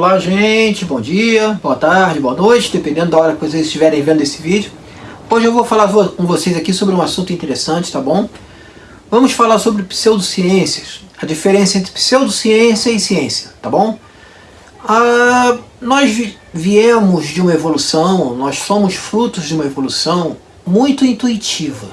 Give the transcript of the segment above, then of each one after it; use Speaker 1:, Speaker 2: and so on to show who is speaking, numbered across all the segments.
Speaker 1: Olá gente, bom dia, boa tarde, boa noite, dependendo da hora que vocês estiverem vendo esse vídeo. Hoje eu vou falar com vocês aqui sobre um assunto interessante, tá bom? Vamos falar sobre pseudociências, a diferença entre pseudociência e ciência, tá bom? Ah, nós viemos de uma evolução, nós somos frutos de uma evolução muito intuitiva.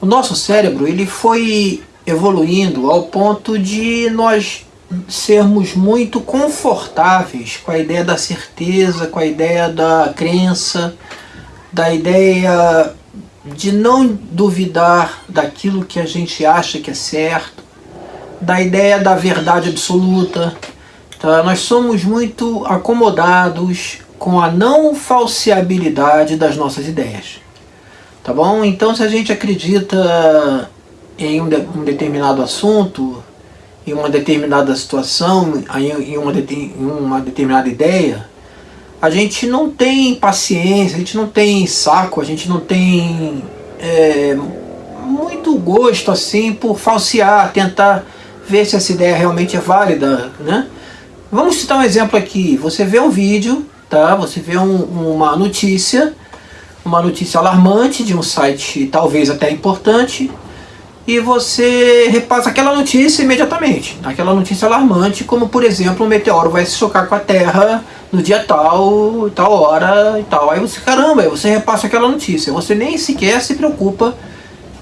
Speaker 1: O nosso cérebro ele foi evoluindo ao ponto de nós sermos muito confortáveis com a ideia da certeza, com a ideia da crença, da ideia de não duvidar daquilo que a gente acha que é certo, da ideia da verdade absoluta. Tá? Nós somos muito acomodados com a não falseabilidade das nossas ideias. Tá bom? Então se a gente acredita em um, de, um determinado assunto, em uma determinada situação, em uma, em uma determinada ideia, a gente não tem paciência, a gente não tem saco, a gente não tem é, muito gosto assim por falsear, tentar ver se essa ideia realmente é válida, né? Vamos citar um exemplo aqui, você vê um vídeo, tá? Você vê um, uma notícia, uma notícia alarmante de um site talvez até importante, e você repassa aquela notícia imediatamente, aquela notícia alarmante, como por exemplo, um meteoro vai se chocar com a Terra no dia tal, tal hora e tal. Aí você, caramba, aí você repassa aquela notícia. Você nem sequer se preocupa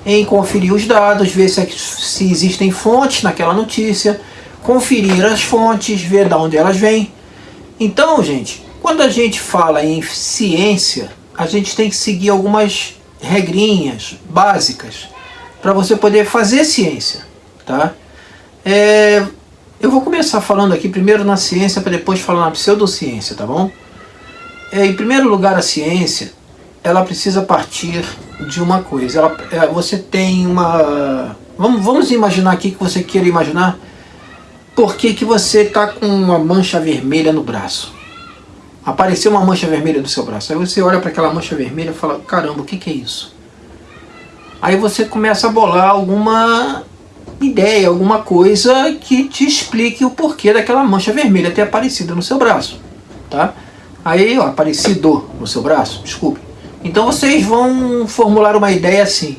Speaker 1: em conferir os dados, ver se, se existem fontes naquela notícia, conferir as fontes, ver de onde elas vêm. Então, gente, quando a gente fala em ciência, a gente tem que seguir algumas regrinhas básicas para você poder fazer ciência, tá? É, eu vou começar falando aqui primeiro na ciência para depois falar na pseudociência, tá bom? É, em primeiro lugar, a ciência, ela precisa partir de uma coisa. Ela, é, você tem uma... Vamos, vamos imaginar aqui que você queira imaginar por que, que você está com uma mancha vermelha no braço. Apareceu uma mancha vermelha no seu braço. Aí você olha para aquela mancha vermelha e fala, caramba, o que, que é isso? Aí você começa a bolar alguma ideia, alguma coisa que te explique o porquê daquela mancha vermelha ter aparecido no seu braço. Tá? Aí, ó, aparecido no seu braço, desculpe. Então vocês vão formular uma ideia assim.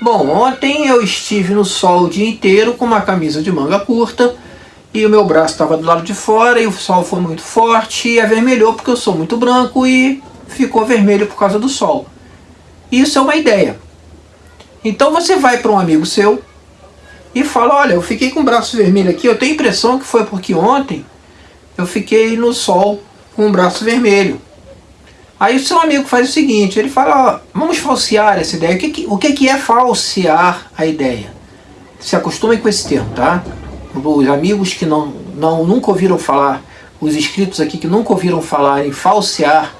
Speaker 1: Bom, ontem eu estive no sol o dia inteiro com uma camisa de manga curta e o meu braço estava do lado de fora e o sol foi muito forte e avermelhou porque eu sou muito branco e ficou vermelho por causa do sol. Isso é uma ideia. Então você vai para um amigo seu e fala, olha, eu fiquei com o braço vermelho aqui, eu tenho a impressão que foi porque ontem eu fiquei no sol com o braço vermelho. Aí o seu amigo faz o seguinte, ele fala, ó, vamos falsear essa ideia. O que, o que é falsear a ideia? Se acostumem com esse termo, tá? Os amigos que não, não, nunca ouviram falar, os inscritos aqui que nunca ouviram falar em falsear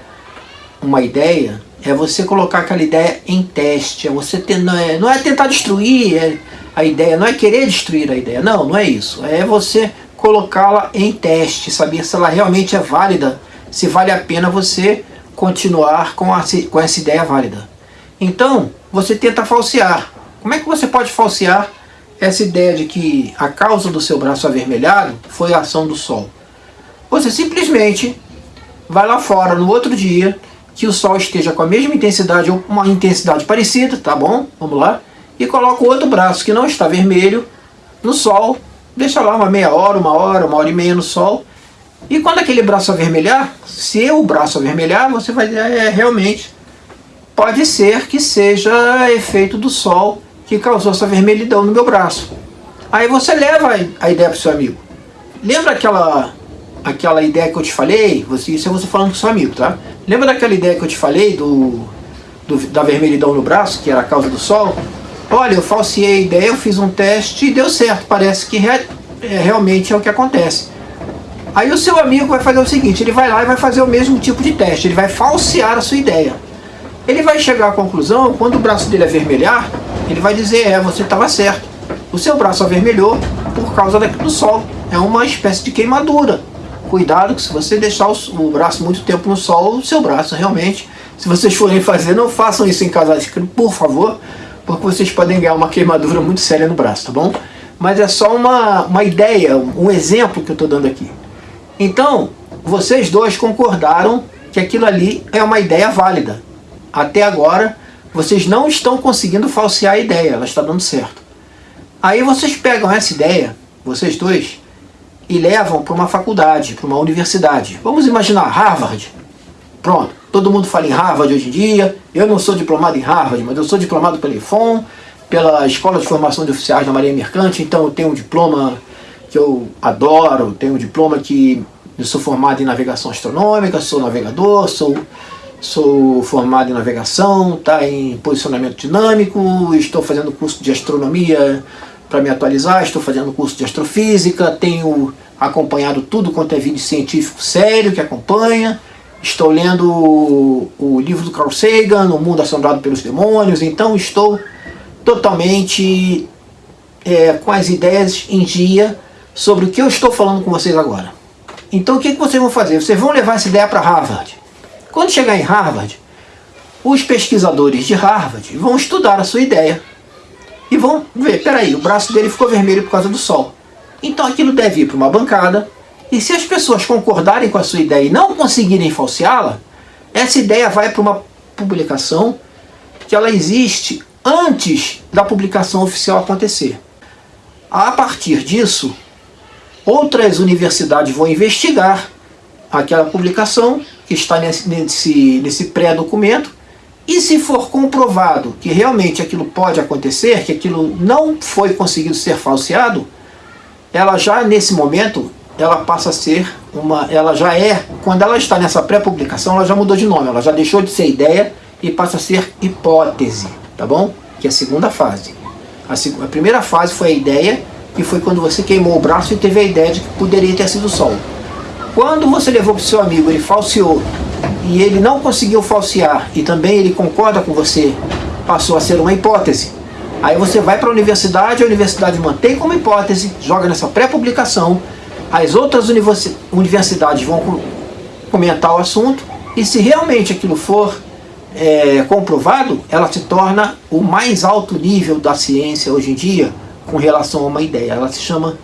Speaker 1: uma ideia, é você colocar aquela ideia em teste, é você ter, não, é, não é tentar destruir é, a ideia, não é querer destruir a ideia, não, não é isso. É você colocá-la em teste, saber se ela realmente é válida, se vale a pena você continuar com, a, com essa ideia válida. Então, você tenta falsear. Como é que você pode falsear essa ideia de que a causa do seu braço avermelhado foi a ação do sol? Você simplesmente vai lá fora no outro dia, que o Sol esteja com a mesma intensidade ou uma intensidade parecida, tá bom? Vamos lá. E coloca o outro braço que não está vermelho no Sol, deixa lá uma meia hora, uma hora, uma hora e meia no Sol. E quando aquele braço avermelhar, se o braço avermelhar, você vai é, realmente, pode ser que seja efeito do Sol que causou essa vermelhidão no meu braço. Aí você leva a ideia para o seu amigo. Lembra aquela aquela ideia que eu te falei, você, isso é você falando com seu amigo, tá? Lembra daquela ideia que eu te falei do, do, da vermelhidão no braço, que era a causa do sol? Olha, eu falseei a ideia, eu fiz um teste e deu certo, parece que re, é, realmente é o que acontece. Aí o seu amigo vai fazer o seguinte, ele vai lá e vai fazer o mesmo tipo de teste, ele vai falsear a sua ideia. Ele vai chegar à conclusão, quando o braço dele avermelhar, ele vai dizer, é, você estava certo. O seu braço avermelhou por causa do sol. É uma espécie de queimadura cuidado que se você deixar o, o braço muito tempo no sol, o seu braço realmente, se vocês forem fazer, não façam isso em casa, por favor, porque vocês podem ganhar uma queimadura muito séria no braço, tá bom? Mas é só uma, uma ideia, um exemplo que eu estou dando aqui. Então, vocês dois concordaram que aquilo ali é uma ideia válida. Até agora, vocês não estão conseguindo falsear a ideia, ela está dando certo. Aí vocês pegam essa ideia, vocês dois, e levam para uma faculdade, para uma universidade. Vamos imaginar Harvard. Pronto, todo mundo fala em Harvard hoje em dia. Eu não sou diplomado em Harvard, mas eu sou diplomado pela IFOM, pela Escola de Formação de Oficiais da Marinha Mercante, então eu tenho um diploma que eu adoro, tenho um diploma que eu sou formado em navegação astronômica, sou navegador, sou, sou formado em navegação, tá, em posicionamento dinâmico, estou fazendo curso de astronomia para me atualizar, estou fazendo curso de astrofísica, tenho acompanhado tudo quanto é vídeo científico sério que acompanha, estou lendo o, o livro do Carl Sagan, O Mundo Assombrado pelos Demônios, então estou totalmente é, com as ideias em dia sobre o que eu estou falando com vocês agora. Então o que, que vocês vão fazer? Vocês vão levar essa ideia para Harvard. Quando chegar em Harvard, os pesquisadores de Harvard vão estudar a sua ideia e vão ver, peraí, o braço dele ficou vermelho por causa do sol. Então aquilo deve ir para uma bancada e se as pessoas concordarem com a sua ideia e não conseguirem falseá-la, essa ideia vai para uma publicação que ela existe antes da publicação oficial acontecer. A partir disso, Outras universidades vão investigar aquela publicação que está nesse, nesse, nesse pré-documento e se for comprovado que realmente aquilo pode acontecer, que aquilo não foi conseguido ser falseado, ela já nesse momento, ela passa a ser uma, ela já é, quando ela está nessa pré-publicação, ela já mudou de nome, ela já deixou de ser ideia e passa a ser hipótese, tá bom? Que é a segunda fase. A, a primeira fase foi a ideia, que foi quando você queimou o braço e teve a ideia de que poderia ter sido sol. Quando você levou para o seu amigo, ele falseou, e ele não conseguiu falsear, e também ele concorda com você, passou a ser uma hipótese. Aí você vai para a universidade, a universidade mantém como hipótese, joga nessa pré-publicação, as outras universidades vão comentar o assunto, e se realmente aquilo for é, comprovado, ela se torna o mais alto nível da ciência hoje em dia, com relação a uma ideia. Ela se chama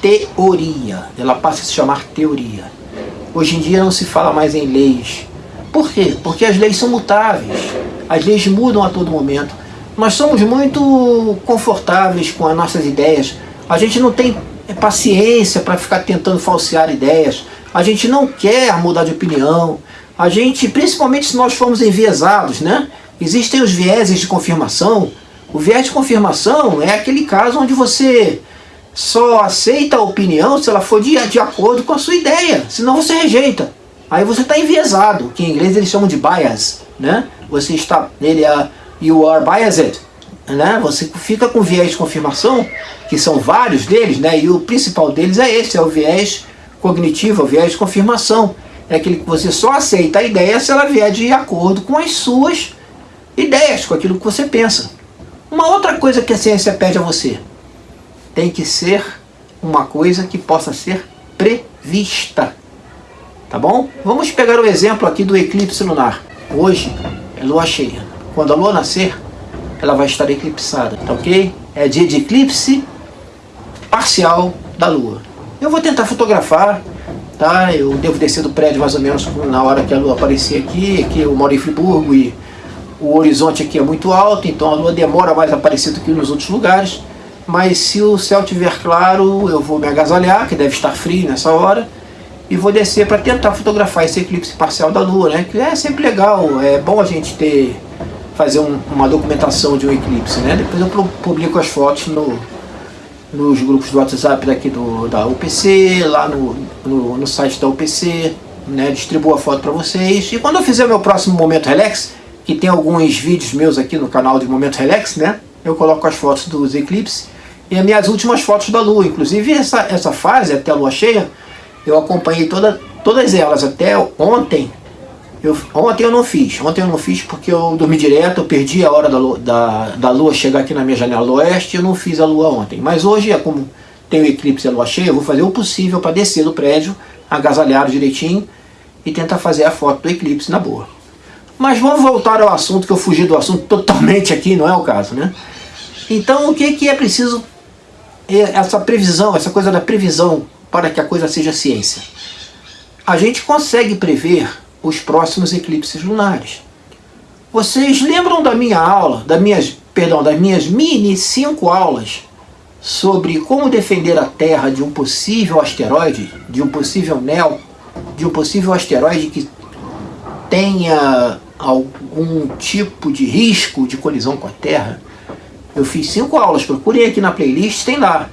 Speaker 1: teoria. Ela passa a se chamar teoria. Hoje em dia não se fala mais em leis. Por quê? Porque as leis são mutáveis. As leis mudam a todo momento. Nós somos muito confortáveis com as nossas ideias. A gente não tem paciência para ficar tentando falsear ideias. A gente não quer mudar de opinião. A gente, principalmente se nós formos enviesados, né? Existem os vieses de confirmação o viés de confirmação é aquele caso onde você só aceita a opinião se ela for de, de acordo com a sua ideia, senão você rejeita. Aí você está enviesado, que em inglês eles chamam de bias, né? Você está, ele é, you are biased, né? Você fica com viés de confirmação, que são vários deles, né? E o principal deles é esse, é o viés cognitivo, o viés de confirmação. É aquele que você só aceita a ideia se ela vier de acordo com as suas ideias, com aquilo que você pensa. Uma outra coisa que a ciência pede a você, tem que ser uma coisa que possa ser prevista. Tá bom? Vamos pegar o exemplo aqui do eclipse lunar. Hoje é lua cheia. Quando a lua nascer, ela vai estar eclipsada, tá ok? É dia de eclipse parcial da lua. Eu vou tentar fotografar, tá? Eu devo descer do prédio mais ou menos na hora que a lua aparecer aqui, aqui eu moro em Friburgo e o horizonte aqui é muito alto, então a lua demora mais a aparecer do que nos outros lugares. Mas se o céu estiver claro, eu vou me agasalhar, que deve estar frio nessa hora, e vou descer para tentar fotografar esse eclipse parcial da lua, né? Que é sempre legal, é bom a gente ter fazer um, uma documentação de um eclipse, né? Depois eu publico as fotos no, nos grupos do WhatsApp daqui do, da UPC, lá no, no, no site da UPC, né? Distribuo a foto para vocês. E quando eu fizer meu próximo Momento Relax, que tem alguns vídeos meus aqui no canal de Momento Relax, né? Eu coloco as fotos dos eclipses e as minhas últimas fotos da Lua. Inclusive essa, essa fase, até a Lua cheia, eu acompanhei toda, todas elas até ontem. Eu, ontem eu não fiz, ontem eu não fiz porque eu dormi direto, eu perdi a hora da, da, da Lua chegar aqui na minha janela do oeste, eu não fiz a Lua ontem. Mas hoje, é como tem o eclipse e a Lua cheia, eu vou fazer o possível para descer do prédio, agasalhado direitinho e tentar fazer a foto do eclipse na boa. Mas vamos voltar ao assunto, que eu fugi do assunto totalmente aqui, não é o caso, né? Então o que, que é preciso, é essa previsão, essa coisa da previsão para que a coisa seja ciência? a gente consegue prever os próximos eclipses lunares. Vocês lembram da minha aula, da minhas, perdão, das minhas mini cinco aulas sobre como defender a Terra de um possível asteroide, de um possível NEL, de um possível asteroide que tenha algum tipo de risco de colisão com a Terra? Eu fiz cinco aulas, procurem aqui na playlist, tem lá.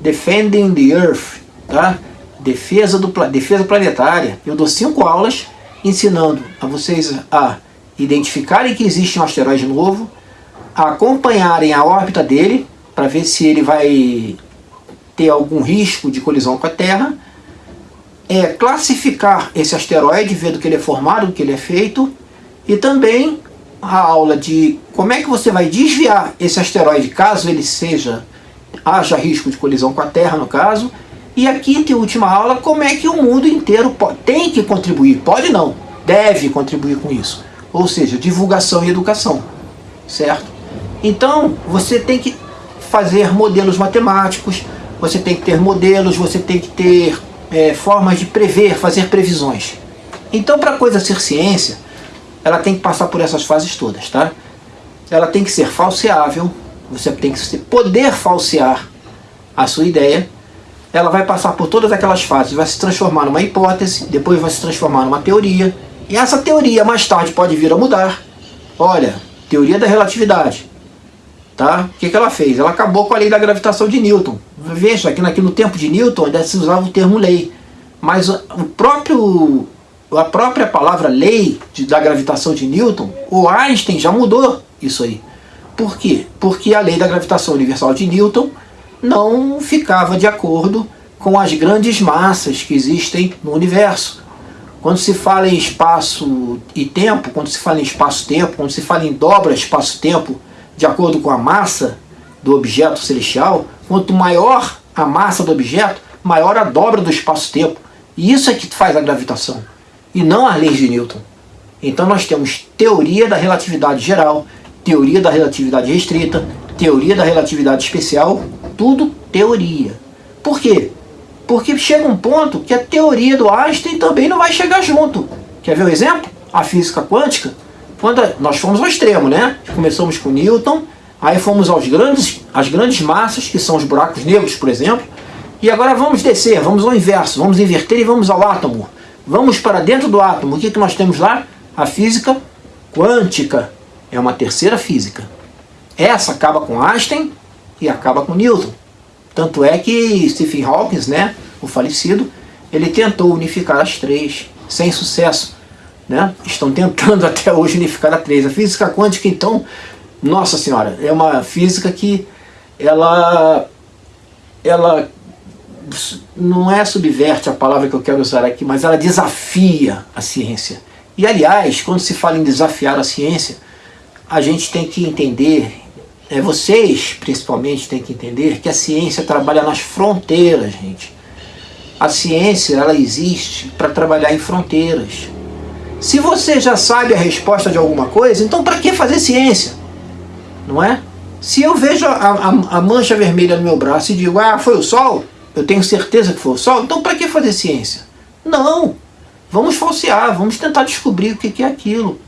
Speaker 1: Defending the Earth, tá? Defesa, do, defesa planetária. Eu dou cinco aulas ensinando a vocês a identificarem que existe um asteroide novo, acompanharem a órbita dele, para ver se ele vai ter algum risco de colisão com a Terra, é classificar esse asteroide, ver do que ele é formado, do que ele é feito, e também a aula de como é que você vai desviar esse asteroide caso ele seja haja risco de colisão com a Terra no caso. E a quinta e última aula como é que o mundo inteiro pode, tem que contribuir, pode não, deve contribuir com isso. Ou seja, divulgação e educação certo? então você tem que fazer modelos matemáticos você tem que ter modelos, você tem que ter é, formas de prever, fazer previsões. Então para a coisa ser ciência ela tem que passar por essas fases todas, tá? Ela tem que ser falseável, você tem que poder falsear a sua ideia, ela vai passar por todas aquelas fases, vai se transformar numa hipótese, depois vai se transformar numa teoria, e essa teoria mais tarde pode vir a mudar. Olha, teoria da relatividade. Tá? O que, que ela fez? Ela acabou com a lei da gravitação de Newton. Veja, aqui no tempo de Newton ainda se usava o termo lei. Mas o próprio a própria palavra lei de, da gravitação de Newton, o Einstein já mudou isso aí. Por quê? Porque a lei da gravitação universal de Newton não ficava de acordo com as grandes massas que existem no universo. Quando se fala em espaço e tempo, quando se fala em espaço-tempo, quando se fala em dobra espaço-tempo de acordo com a massa do objeto celestial, quanto maior a massa do objeto, maior a dobra do espaço-tempo. E isso é que faz a gravitação e não as leis de Newton. Então nós temos teoria da relatividade geral, teoria da relatividade restrita, teoria da relatividade especial, tudo teoria. Por quê? Porque chega um ponto que a teoria do Einstein também não vai chegar junto. Quer ver o um exemplo? A física quântica. Quando nós fomos ao extremo, né? Começamos com Newton, aí fomos aos grandes, às grandes massas, que são os buracos negros, por exemplo, e agora vamos descer, vamos ao inverso, vamos inverter e vamos ao átomo. Vamos para dentro do átomo. O que, que nós temos lá? A física quântica. É uma terceira física. Essa acaba com Einstein e acaba com Newton. Tanto é que Stephen Hawking, né, o falecido, ele tentou unificar as três, sem sucesso. Né? Estão tentando até hoje unificar as três. A física quântica, então, nossa senhora, é uma física que ela, ela não é subverte a palavra que eu quero usar aqui, mas ela desafia a ciência. E aliás, quando se fala em desafiar a ciência, a gente tem que entender, é, vocês principalmente têm que entender que a ciência trabalha nas fronteiras, gente. A ciência, ela existe para trabalhar em fronteiras. Se você já sabe a resposta de alguma coisa, então para que fazer ciência? Não é? Se eu vejo a, a, a mancha vermelha no meu braço e digo, ah, foi o sol, eu tenho certeza que foi o Sol, então para que fazer ciência? Não! Vamos falsear, vamos tentar descobrir o que é aquilo.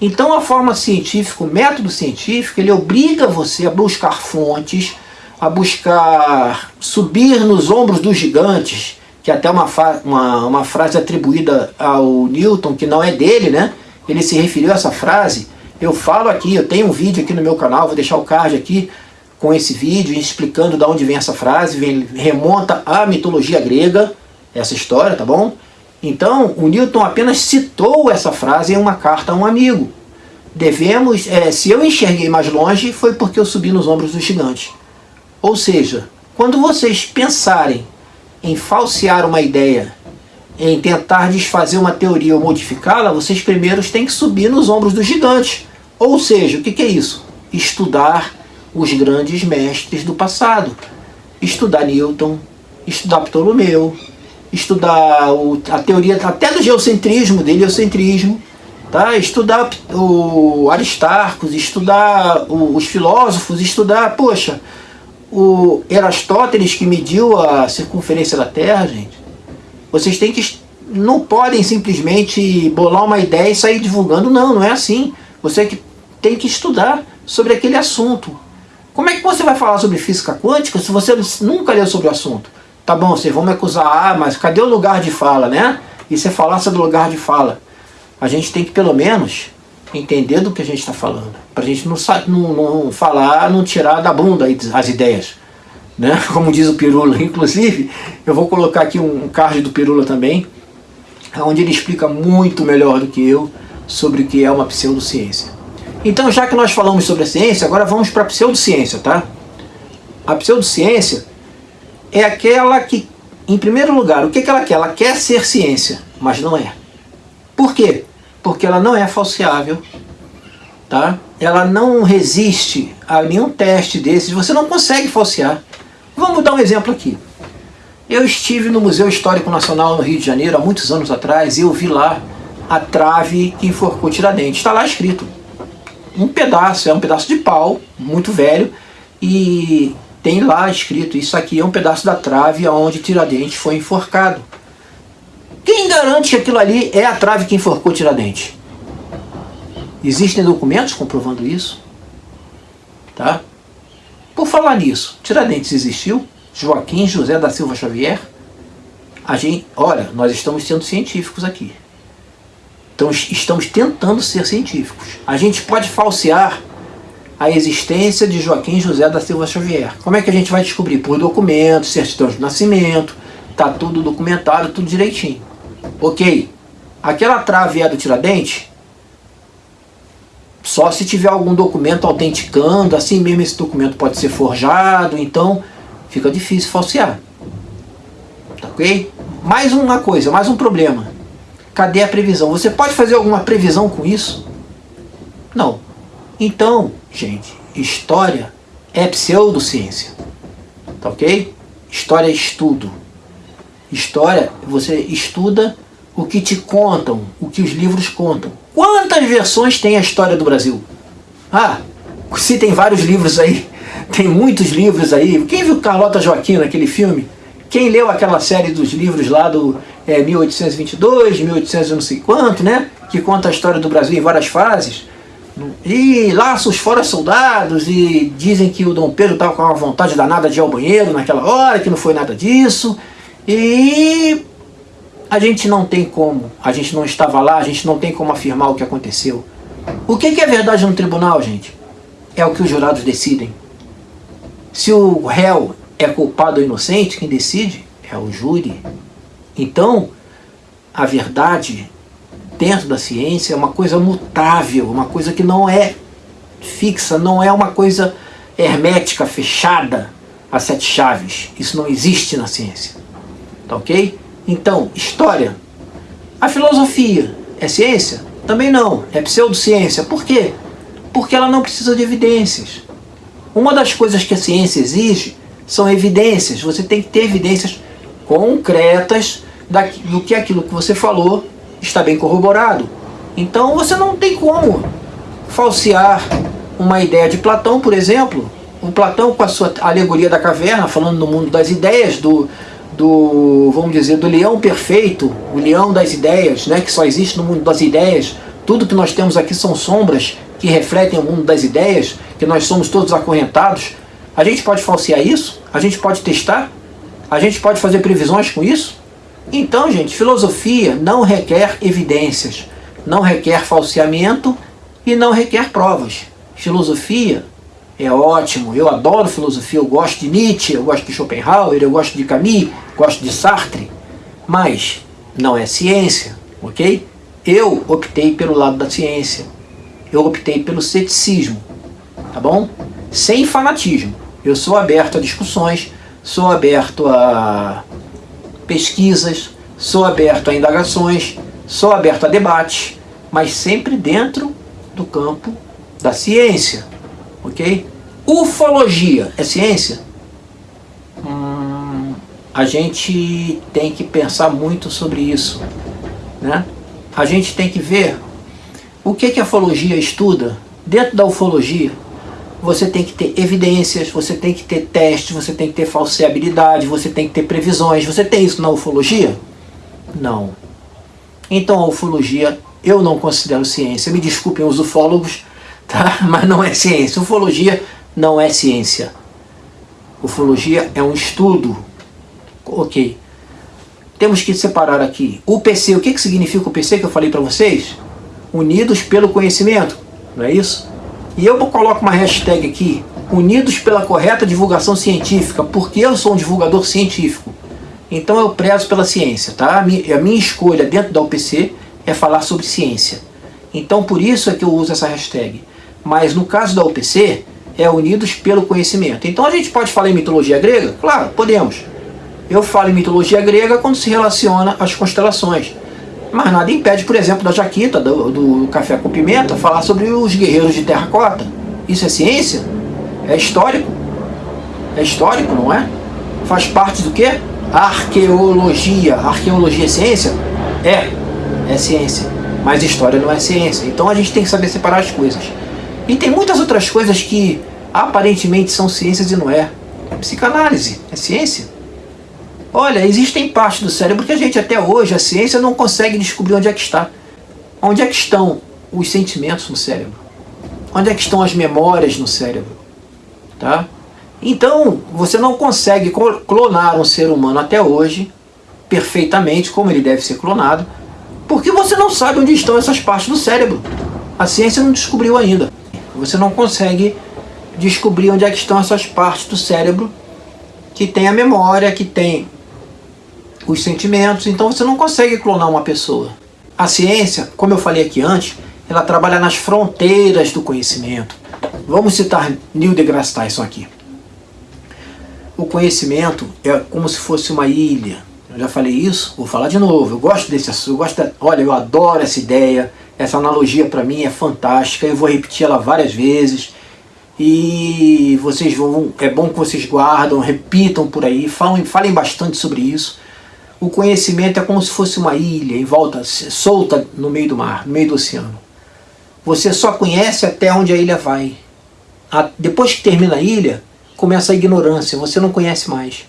Speaker 1: Então a forma científica, o método científico, ele obriga você a buscar fontes, a buscar subir nos ombros dos gigantes, que é até uma, uma, uma frase atribuída ao Newton, que não é dele, né? Ele se referiu a essa frase. Eu falo aqui, eu tenho um vídeo aqui no meu canal, vou deixar o card aqui, com esse vídeo, explicando de onde vem essa frase, vem, remonta à mitologia grega, essa história, tá bom? Então, o Newton apenas citou essa frase em uma carta a um amigo. Devemos, é, se eu enxerguei mais longe, foi porque eu subi nos ombros do gigante. Ou seja, quando vocês pensarem em falsear uma ideia, em tentar desfazer uma teoria ou modificá-la, vocês primeiros têm que subir nos ombros do gigante. Ou seja, o que, que é isso? Estudar os grandes mestres do passado. Estudar Newton, estudar Ptolomeu, estudar o, a teoria até do geocentrismo, do heliocentrismo, tá? estudar o Aristarcos, estudar o, os filósofos, estudar, poxa, o Erastótenes que mediu a circunferência da Terra, gente. Vocês têm que não podem simplesmente bolar uma ideia e sair divulgando. Não, não é assim. Você que tem que estudar sobre aquele assunto. Como é que você vai falar sobre física quântica se você nunca leu sobre o assunto? Tá bom, vocês vão me acusar, ah, mas cadê o lugar de fala, né? E você falar sobre o lugar de fala. A gente tem que, pelo menos, entender do que a gente está falando. Para a gente não, não, não, falar, não tirar da bunda as ideias. Né? Como diz o Pirula. Inclusive, eu vou colocar aqui um card do Pirula também, onde ele explica muito melhor do que eu sobre o que é uma pseudociência. Então, já que nós falamos sobre a ciência, agora vamos para a pseudociência, tá? A pseudociência é aquela que, em primeiro lugar, o que, que ela quer? Ela quer ser ciência, mas não é. Por quê? porque ela não é falseável, tá? ela não resiste a nenhum teste desses, você não consegue falsear. Vamos dar um exemplo aqui. Eu estive no Museu Histórico Nacional no Rio de Janeiro há muitos anos atrás e eu vi lá a trave que enforcou Tiradentes. Está lá escrito. Um pedaço, é um pedaço de pau, muito velho, e tem lá escrito, isso aqui é um pedaço da trave onde Tiradentes foi enforcado. Quem garante que aquilo ali é a trave que enforcou Tiradentes? Existem documentos comprovando isso? Tá? Por falar nisso, Tiradentes existiu? Joaquim José da Silva Xavier? A gente, olha, nós estamos sendo científicos aqui. Então estamos tentando ser científicos. A gente pode falsear a existência de Joaquim José da Silva Xavier. Como é que a gente vai descobrir? Por documentos, certidão de nascimento, tá tudo documentado, tudo direitinho. Ok, aquela trave é do Tiradentes? Só se tiver algum documento autenticando, assim mesmo esse documento pode ser forjado, então fica difícil falsear. Tá ok? Mais uma coisa, mais um problema. Cadê a previsão? Você pode fazer alguma previsão com isso? Não. Então, gente, história é pseudociência. Tá ok? História é estudo. História, você estuda o que te contam, o que os livros contam. Quantas versões tem a história do Brasil? Ah, se tem vários livros aí, tem muitos livros aí. Quem viu Carlota Joaquim naquele filme? Quem leu aquela série dos livros lá do é, 1822, 1800 não sei quanto, né? Que conta a história do Brasil em várias fases. E laços fora soldados, e dizem que o Dom Pedro estava com uma vontade danada de ir ao banheiro naquela hora, que não foi nada disso. E a gente não tem como, a gente não estava lá, a gente não tem como afirmar o que aconteceu. O que é verdade no tribunal, gente? É o que os jurados decidem. Se o réu é culpado ou inocente, quem decide é o júri. Então, a verdade dentro da ciência é uma coisa mutável, uma coisa que não é fixa, não é uma coisa hermética, fechada a sete chaves. Isso não existe na ciência. Tá ok? Então, história. A filosofia é ciência? Também não, é pseudociência. Por quê? Porque ela não precisa de evidências. Uma das coisas que a ciência exige são evidências. Você tem que ter evidências concretas do que aquilo que você falou está bem corroborado. Então você não tem como falsear uma ideia de Platão, por exemplo. O Platão com a sua alegoria da caverna, falando no mundo das ideias, do, do, vamos dizer, do leão perfeito, o leão das ideias, né, que só existe no mundo das ideias. Tudo que nós temos aqui são sombras que refletem o mundo das ideias, que nós somos todos acorrentados. A gente pode falsear isso? A gente pode testar? A gente pode fazer previsões com isso? Então, gente, filosofia não requer evidências, não requer falseamento e não requer provas. Filosofia é ótimo, eu adoro filosofia, eu gosto de Nietzsche, eu gosto de Schopenhauer, eu gosto de Camus, gosto de Sartre, mas não é ciência, ok? Eu optei pelo lado da ciência, eu optei pelo ceticismo, tá bom? Sem fanatismo, eu sou aberto a discussões, sou aberto a pesquisas, sou aberto a indagações, sou aberto a debates, mas sempre dentro do campo da ciência, ok? Ufologia é ciência? Hum, a gente tem que pensar muito sobre isso, né? A gente tem que ver o que, que a ufologia estuda. Dentro da ufologia, você tem que ter evidências, você tem que ter testes, você tem que ter falseabilidade, você tem que ter previsões. Você tem isso na ufologia? Não. Então a ufologia eu não considero ciência. Me desculpem os ufólogos, tá? mas não é ciência. Ufologia não é ciência. Ufologia é um estudo. Ok. Temos que separar aqui. O PC, o que, que significa o PC que eu falei para vocês? Unidos pelo conhecimento, não é isso? E eu coloco uma hashtag aqui, unidos pela correta divulgação científica, porque eu sou um divulgador científico. Então eu prezo pela ciência, tá? A minha, escolha dentro da UPC é falar sobre ciência. Então por isso é que eu uso essa hashtag. Mas no caso da UPC, é unidos pelo conhecimento. Então a gente pode falar em mitologia grega? Claro, podemos. Eu falo em mitologia grega quando se relaciona às constelações. Mas nada impede, por exemplo, da Jaquita, do, do Café com Pimenta, falar sobre os guerreiros de terracota. Isso é ciência? É histórico? É histórico, não é? Faz parte do quê? Arqueologia. Arqueologia é ciência? É, é ciência. Mas história não é ciência. Então a gente tem que saber separar as coisas. E tem muitas outras coisas que aparentemente são ciências e não é. Psicanálise é ciência? Olha, existem partes do cérebro que a gente até hoje, a ciência não consegue descobrir onde é que está. Onde é que estão os sentimentos no cérebro? Onde é que estão as memórias no cérebro? Tá? Então, você não consegue clonar um ser humano até hoje perfeitamente como ele deve ser clonado, porque você não sabe onde estão essas partes do cérebro. A ciência não descobriu ainda. Você não consegue descobrir onde é que estão essas partes do cérebro que tem a memória, que tem os sentimentos, então você não consegue clonar uma pessoa. A ciência, como eu falei aqui antes, ela trabalha nas fronteiras do conhecimento. Vamos citar Neil deGrasse Tyson aqui. O conhecimento é como se fosse uma ilha. Eu já falei isso, vou falar de novo. Eu gosto desse assunto, eu gosto olha, eu adoro essa ideia. Essa analogia para mim é fantástica, eu vou repetir ela várias vezes. E vocês vão, é bom que vocês guardam, repitam por aí, falem, falem bastante sobre isso o conhecimento é como se fosse uma ilha em volta, solta no meio do mar, no meio do oceano. Você só conhece até onde a ilha vai. depois que termina a ilha, começa a ignorância, você não conhece mais.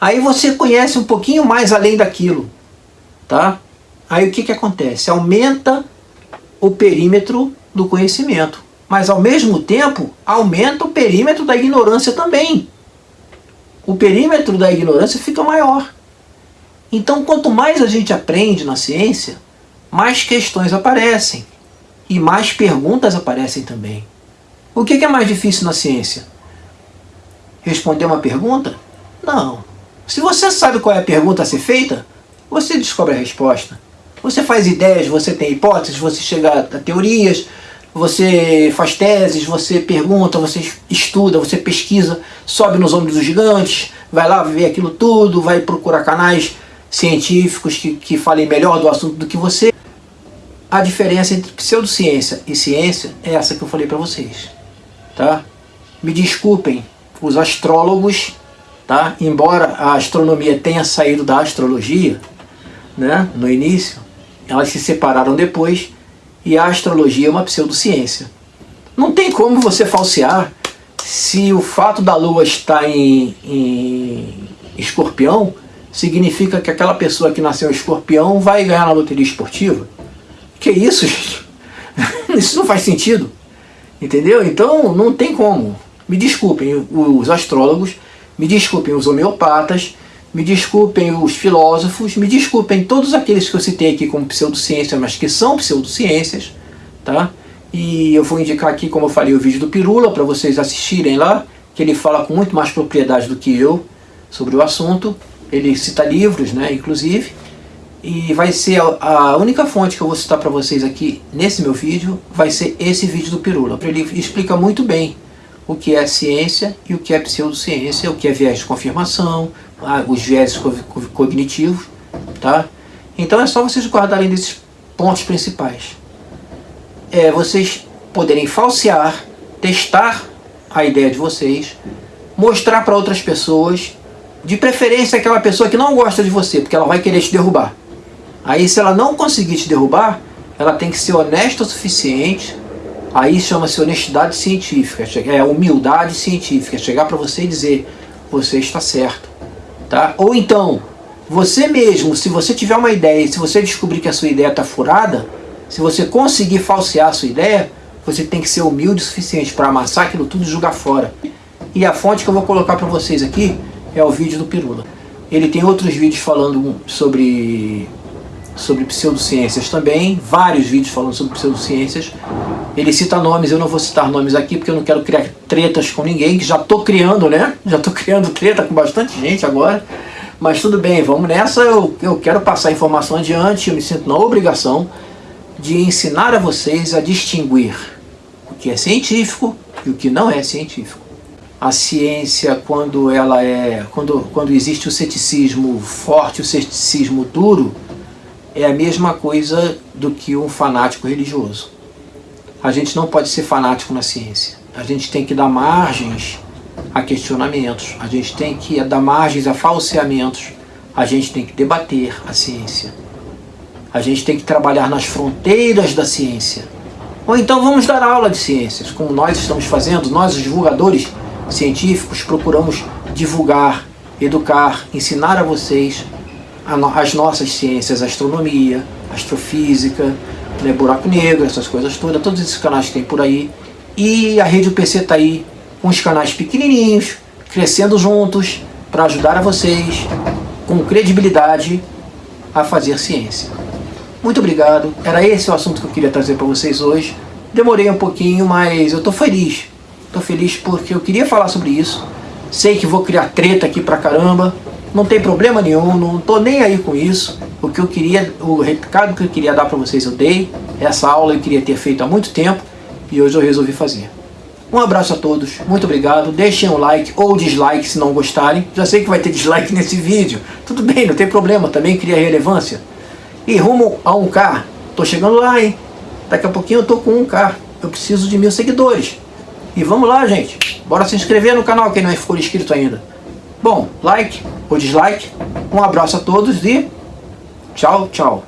Speaker 1: Aí você conhece um pouquinho mais além daquilo. Tá? Aí o que, que acontece? Aumenta o perímetro do conhecimento. Mas ao mesmo tempo, aumenta o perímetro da ignorância também. O perímetro da ignorância fica maior. Então, quanto mais a gente aprende na ciência, mais questões aparecem e mais perguntas aparecem também. O que é mais difícil na ciência? Responder uma pergunta? Não. Se você sabe qual é a pergunta a ser feita, você descobre a resposta. Você faz ideias, você tem hipóteses, você chega a teorias, você faz teses, você pergunta, você estuda, você pesquisa, sobe nos ombros dos gigantes, vai lá ver aquilo tudo, vai procurar canais científicos que, que falem melhor do assunto do que você. A diferença entre pseudociência e ciência é essa que eu falei para vocês. Tá? Me desculpem os astrólogos, tá? embora a astronomia tenha saído da astrologia né, no início, elas se separaram depois e a astrologia é uma pseudociência. Não tem como você falsear se o fato da lua estar em, em escorpião significa que aquela pessoa que nasceu escorpião vai ganhar na loteria esportiva? Que isso, gente? Isso não faz sentido. Entendeu? Então não tem como. Me desculpem os astrólogos, me desculpem os homeopatas, me desculpem os filósofos, me desculpem todos aqueles que eu citei aqui como pseudociência, mas que são pseudociências, tá? E eu vou indicar aqui, como eu falei, o vídeo do Pirula para vocês assistirem lá, que ele fala com muito mais propriedade do que eu sobre o assunto ele cita livros, né, inclusive, e vai ser a, única fonte que eu vou citar para vocês aqui nesse meu vídeo, vai ser esse vídeo do Pirula. Ele explica muito bem o que é ciência e o que é pseudociência, o que é viés de confirmação, os viés cognitivos, tá? Então é só vocês guardarem desses pontos principais. É vocês poderem falsear, testar a ideia de vocês, mostrar para outras pessoas de preferência aquela pessoa que não gosta de você, porque ela vai querer te derrubar. Aí se ela não conseguir te derrubar, ela tem que ser honesta o suficiente, aí chama-se honestidade científica, é humildade científica, chegar para você e dizer, você está certo. Tá? Ou então, Você mesmo, se você tiver uma ideia, se você descobrir que a sua ideia está furada, se você conseguir falsear a sua ideia, você tem que ser humilde o suficiente para amassar aquilo tudo e jogar fora. E a fonte que eu vou colocar para vocês aqui é o vídeo do Pirula. Ele tem outros vídeos falando sobre, sobre pseudociências também, vários vídeos falando sobre pseudociências. Ele cita nomes, eu não vou citar nomes aqui porque eu não quero criar tretas com ninguém, que já estou criando, né? Já estou criando treta com bastante gente agora. Mas tudo bem, vamos nessa, eu, eu quero passar a informação adiante, eu me sinto na obrigação de ensinar a vocês a distinguir o que é científico e o que não é científico. A ciência, quando ela é, quando, quando existe o ceticismo forte, o ceticismo duro, é a mesma coisa do que um fanático religioso. A gente não pode ser fanático na ciência. A gente tem que dar margens a questionamentos, a gente tem que dar margens a falseamentos, a gente tem que debater a ciência. A gente tem que trabalhar nas fronteiras da ciência. Ou então vamos dar aula de ciências, como nós estamos fazendo, nós os divulgadores científicos procuramos divulgar, educar, ensinar a vocês as nossas ciências, astronomia, astrofísica, né, buraco negro, essas coisas todas, todos esses canais que tem por aí. E a Rede UPC está aí com os canais pequenininhos, crescendo juntos, para ajudar a vocês, com credibilidade, a fazer ciência. Muito obrigado, era esse o assunto que eu queria trazer para vocês hoje. Demorei um pouquinho, mas eu estou feliz. Estou feliz porque eu queria falar sobre isso. Sei que vou criar treta aqui pra caramba. Não tem problema nenhum, não estou nem aí com isso. O que eu queria, o recado que eu queria dar para vocês eu dei. Essa aula eu queria ter feito há muito tempo e hoje eu resolvi fazer. Um abraço a todos, muito obrigado. Deixem um like ou dislike se não gostarem. Já sei que vai ter dislike nesse vídeo. Tudo bem, não tem problema, também cria relevância. E rumo a 1K. Tô chegando lá, hein? Daqui a pouquinho eu tô com 1K. Eu preciso de mil seguidores. E vamos lá, gente. Bora se inscrever no canal quem não ficou inscrito ainda. Bom, like ou dislike. Um abraço a todos e tchau, tchau.